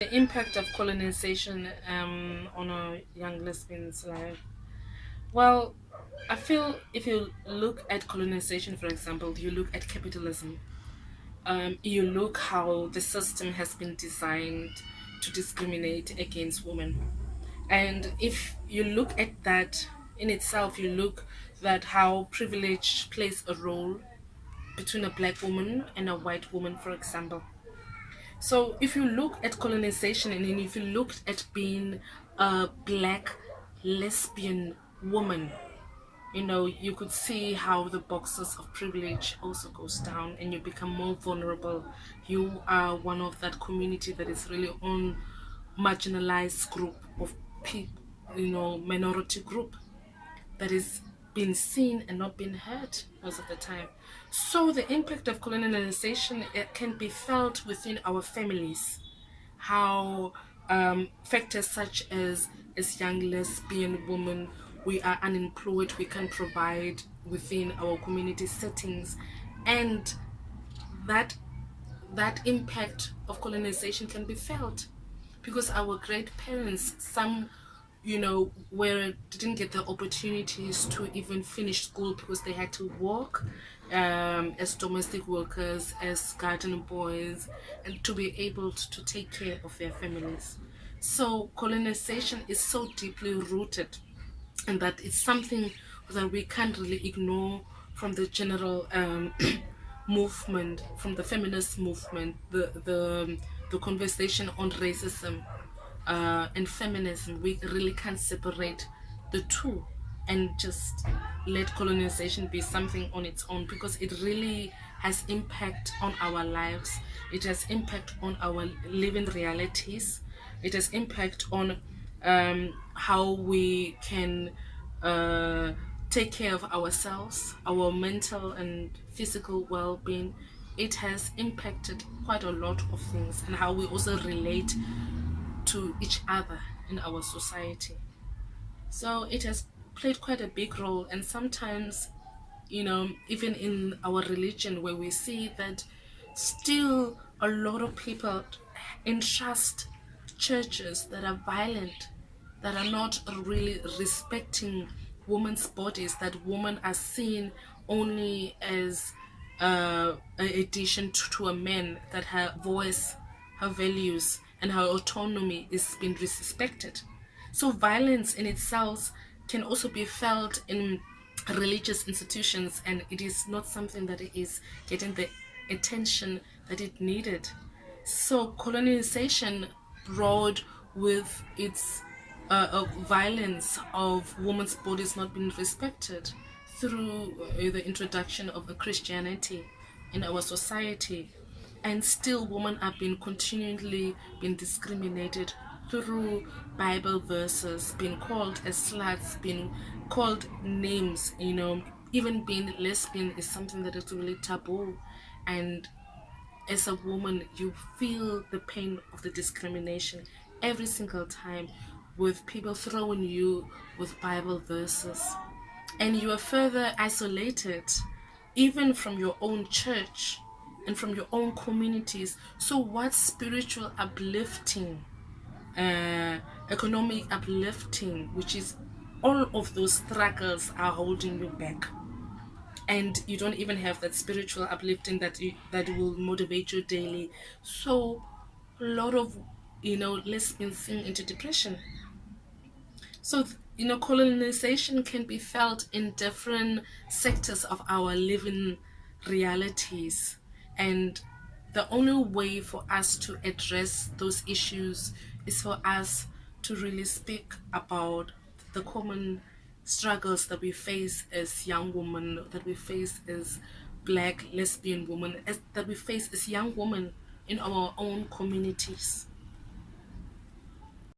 The impact of colonization um, on a young lesbian's life. Well, I feel if you look at colonization, for example, you look at capitalism. Um, you look how the system has been designed to discriminate against women. And if you look at that in itself, you look that how privilege plays a role between a black woman and a white woman, for example. So if you look at colonization and if you look at being a black lesbian woman, you know, you could see how the boxes of privilege also goes down and you become more vulnerable. You are one of that community that is really on marginalized group of people, you know, minority group that is being seen and not been heard most of the time. So the impact of colonialization it can be felt within our families. How um, factors such as as young lesbian women, we are unemployed, we can provide within our community settings, and that that impact of colonization can be felt because our great parents, some you know, where didn't get the opportunities to even finish school because they had to work um, as domestic workers, as garden boys, and to be able to, take care of their families. So colonization is so deeply rooted and that it's something that we can't really ignore from the general um, movement, from the feminist movement, the, the, the conversation on racism uh, and feminism, we really can't separate the two and just let colonization be something on its own because it really has impact on our lives. It has impact on our living realities. It has impact on um, how we can uh, take care of ourselves our mental and physical well-being. It has impacted quite a lot of things and how we also relate to each other in our society. So it has played quite a big role and sometimes, you know, even in our religion where we see that still a lot of people entrust churches that are violent, that are not really respecting women's bodies, that women are seen only as uh, an addition to, to a man, that her voice, her values, and her autonomy is being respected. So violence in itself can also be felt in religious institutions and it is not something that is getting the attention that it needed. So colonization brought with its uh, uh, violence of women's bodies not being respected through uh, the introduction of Christianity in our society and still women are being continually being discriminated through bible verses being called as sluts being called names you know. Even being lesbian is something that is really taboo. And as a woman you feel the pain of the discrimination every single time with people throwing you with bible verses. And you are further isolated even from your own church and from your own communities. So what spiritual uplifting, uh, economic uplifting, which is all of those struggles are holding you back? And you don't even have that spiritual uplifting that you, that will motivate you daily. So a lot of you know lesbians sink into depression. So you know colonization can be felt in different sectors of our living realities and the only way for us to address those issues is for us to really speak about the common struggles that we face as young women, that we face as black lesbian women, as, that we face as young women in our own communities.